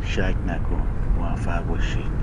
شک نکن موفق باشید.